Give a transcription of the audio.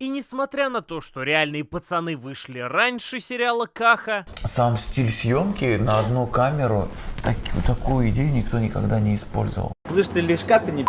И несмотря на то, что реальные пацаны вышли раньше сериала Каха, Сам стиль съемки на одну камеру, так- такую идею никто никогда не использовал. Слышь, ты лишь как ты не